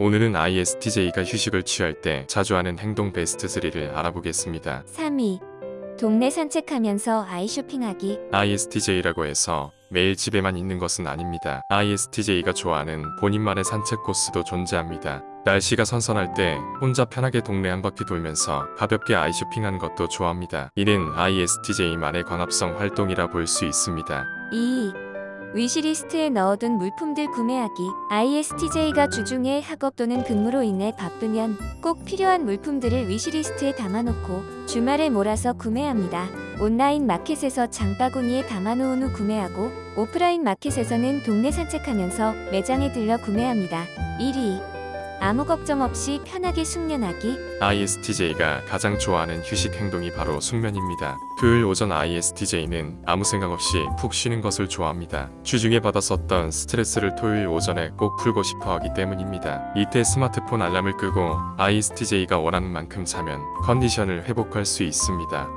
오늘은 ISTJ가 휴식을 취할 때 자주 하는 행동 베스트 3를 알아보겠습니다. 3위. 동네 산책하면서 아이 쇼핑하기. ISTJ라고 해서 매일 집에만 있는 것은 아닙니다. ISTJ가 좋아하는 본인만의 산책 코스도 존재합니다. 날씨가 선선할 때 혼자 편하게 동네 한 바퀴 돌면서 가볍게 아이 쇼핑하는 것도 좋아합니다. 이는 ISTJ만의 광합성 활동이라 볼 수 있습니다. 2 위. wish list에 넣어둔 물품들 구매하기. ISTJ가 주중에 학업 또는 근무로 인해 바쁘면 꼭 필요한 물품들을 wish list에 담아놓고 주말에 몰아서 구매합니다. 온라인 마켓에서 장바구니에 담아놓은 후 구매하고 오프라인 마켓에서는 동네 산책하면서 매장에 들려 구매합니다. 1위. 아무 걱정 없이 편하게 숙면하기. ISTJ가 가장 좋아하는 휴식 행동이 바로 숙면입니다. 토요일 오전 ISTJ는 아무 생각 없이 푹 쉬는 것을 좋아합니다. 주중에 받았었던 스트레스를 토요일 오전에 꼭 풀고 싶어 하기 때문입니다. 이때 스마트폰 알람을 끄고 ISTJ가 원하는 만큼 자면 컨디션을 회복할 수 있습니다.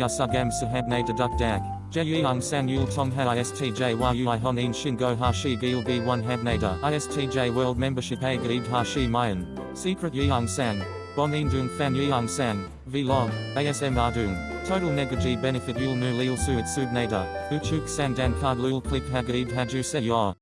Yasugam sahabne deduk dag. Jeyung sang yul tong ha istj yui honin shingo hashi gil b 1 habnada. ISTJ world membership a gaid hashi mayan. Secret yeung sang. Bonin dung fan yeung sang. Vlog. ASM ardung. Total negaji benefit yul nu lil suit subnada. Uchuk sandan card lul click hagaid haju se.